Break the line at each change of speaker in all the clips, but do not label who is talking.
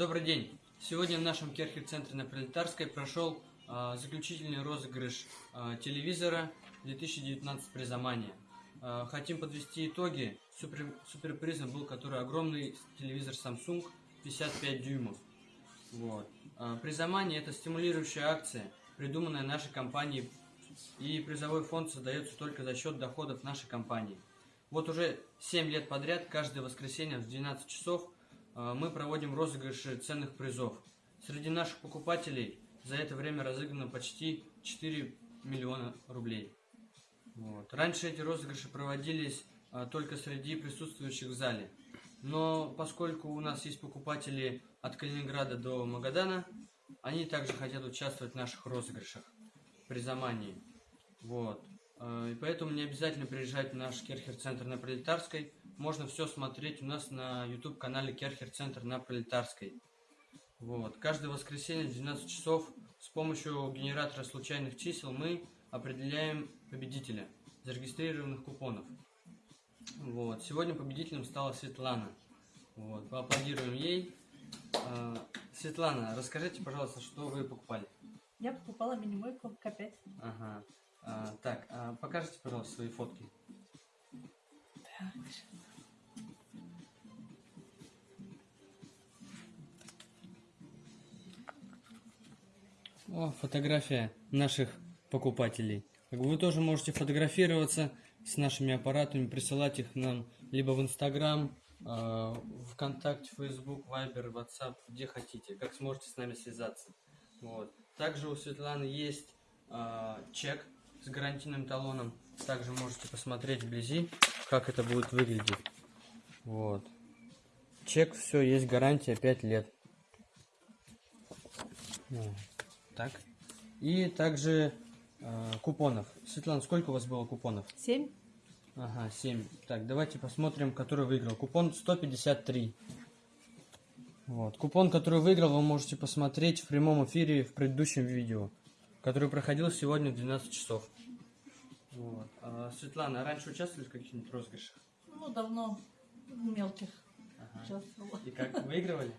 Добрый день! Сегодня в нашем Керхер-центре на Пролетарской прошел а, заключительный розыгрыш а, телевизора 2019 призомания. А, хотим подвести итоги. Супер, суперпризом был который огромный телевизор Samsung 55 дюймов. Вот. А, призомание это стимулирующая акция, придуманная нашей компанией, и призовой фонд создается только за счет доходов нашей компании. Вот уже 7 лет подряд, каждое воскресенье в 12 часов мы проводим розыгрыши ценных призов. Среди наших покупателей за это время разыграно почти 4 миллиона рублей. Вот. Раньше эти розыгрыши проводились а, только среди присутствующих в зале. Но поскольку у нас есть покупатели от Калининграда до Магадана, они также хотят участвовать в наших розыгрышах при замании. Вот. А, и поэтому не обязательно приезжать в наш Керхер-центр на Пролетарской. Можно все смотреть у нас на YouTube-канале Керхер-центр на Пролетарской. Вот. Каждое воскресенье в 12 часов с помощью генератора случайных чисел мы определяем победителя зарегистрированных купонов. Вот. Сегодня победителем стала Светлана. Вот. Поаплодируем ей. А, Светлана, расскажите, пожалуйста, что вы покупали?
Я покупала мини-мойку К5.
Ага. А, так, а покажите, пожалуйста, свои фотки.
Так,
О, фотография наших покупателей. Вы тоже можете фотографироваться с нашими аппаратами, присылать их нам либо в Инстаграм, э, ВКонтакте, Фейсбук, Вайбер, Ватсап, где хотите, как сможете с нами связаться. Вот. Также у Светланы есть э, чек с гарантийным талоном. Также можете посмотреть вблизи, как это будет выглядеть. Вот. Чек, все, есть гарантия 5 лет. Вот. Так. И также э, купонов. Светлана, сколько у вас было купонов?
7.
Ага, 7. Так, давайте посмотрим, который выиграл. Купон 153. Вот. Купон, который выиграл, вы можете посмотреть в прямом эфире в предыдущем видео, который проходил сегодня в 12 часов. Вот. А, Светлана, а раньше участвовали в каких-нибудь розыгрышах?
Ну, давно в мелких
Ага.
участвовала.
И как, выигрывали?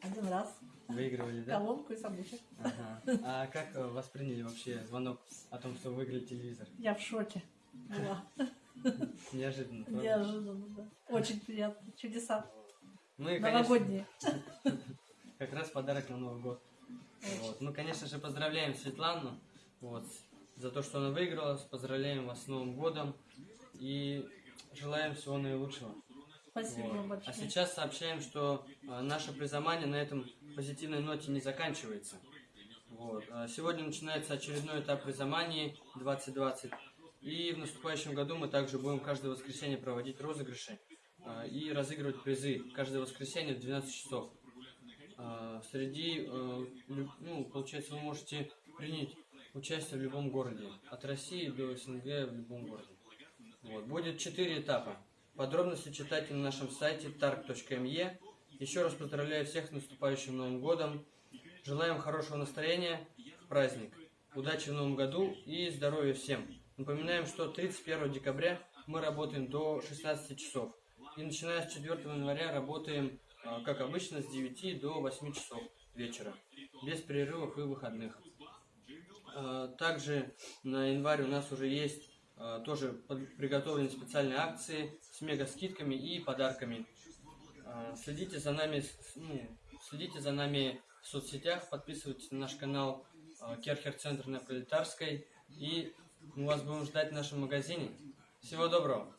Один раз.
Выигрывали, да?
Колонку и самбушек.
Ага. А как э, восприняли вообще звонок о том, что выиграли телевизор?
Я в шоке была.
Неожиданно. правда?
Неожиданно, да. Очень приятно. Чудеса.
Мы, конечно,
Новогодние.
как раз подарок на Новый год. Вот. Ну, конечно же, поздравляем Светлану вот, за то, что она выиграла. Поздравляем вас с Новым годом и желаем всего наилучшего.
Спасибо
Вот.
вам
А
большое.
сейчас сообщаем, что а, наше призомание на этом позитивной ноте не заканчивается. Вот. А Сегодня начинается очередной этап призомании 2020. И в наступающем году мы также будем каждое воскресенье проводить розыгрыши а, и разыгрывать призы каждое воскресенье в 12 часов. А, Среди, э, ну, получается, вы можете принять участие в любом городе, от России до СНГ в любом городе. Вот. Будет 4 этапа. Подробности читайте на нашем сайте targ.me. Еще раз поздравляю всех с наступающим Новым годом. Желаем хорошего настроения праздник. Удачи в Новом году и здоровья всем. Напоминаем, что 31 декабря мы работаем до 16 часов. И начиная с 4 января работаем, а, как обычно, с 9 до 8 часов вечера. Без перерывов и выходных. А, Также на январь у нас уже есть тоже под- приготовлены специальные акции с мега скидками и подарками. А, Следите за нами, ну, следите за нами в соцсетях, подписывайтесь на наш канал а, Керхер Центр на Пролетарской и мы вас будем ждать в нашем магазине. Всего доброго!